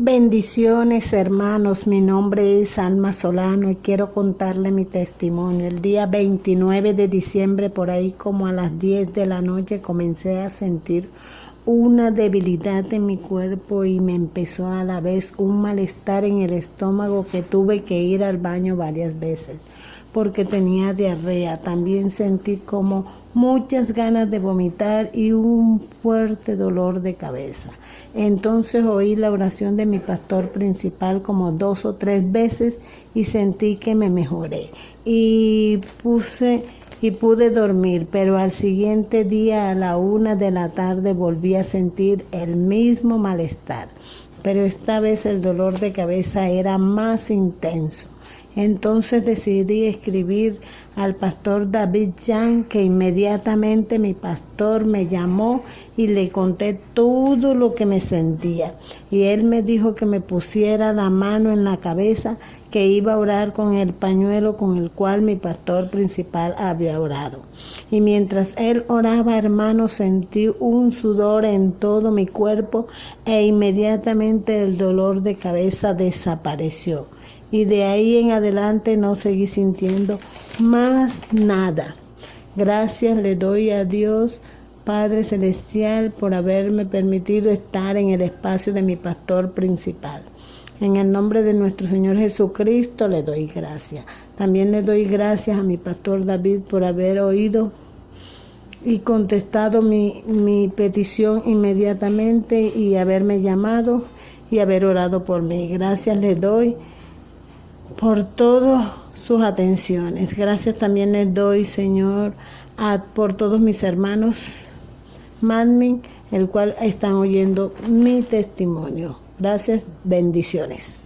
Bendiciones hermanos, mi nombre es Alma Solano y quiero contarle mi testimonio. El día 29 de diciembre, por ahí como a las 10 de la noche, comencé a sentir una debilidad en mi cuerpo y me empezó a la vez un malestar en el estómago que tuve que ir al baño varias veces porque tenía diarrea. También sentí como muchas ganas de vomitar y un fuerte dolor de cabeza. Entonces oí la oración de mi pastor principal como dos o tres veces y sentí que me mejoré. Y puse y pude dormir, pero al siguiente día a la una de la tarde volví a sentir el mismo malestar, pero esta vez el dolor de cabeza era más intenso. Entonces decidí escribir al pastor David Jan, que inmediatamente mi pastor me llamó y le conté todo lo que me sentía. Y él me dijo que me pusiera la mano en la cabeza, que iba a orar con el pañuelo con el cual mi pastor principal había orado. Y mientras él oraba, hermano, sentí un sudor en todo mi cuerpo e inmediatamente el dolor de cabeza desapareció y de ahí en adelante no seguí sintiendo más nada. Gracias le doy a Dios Padre Celestial por haberme permitido estar en el espacio de mi pastor principal. En el nombre de nuestro Señor Jesucristo le doy gracias. También le doy gracias a mi pastor David por haber oído y contestado mi, mi petición inmediatamente y haberme llamado y haber orado por mí. Gracias le doy por todas sus atenciones. Gracias también les doy, Señor, a, por todos mis hermanos Madmin, el cual están oyendo mi testimonio. Gracias, bendiciones.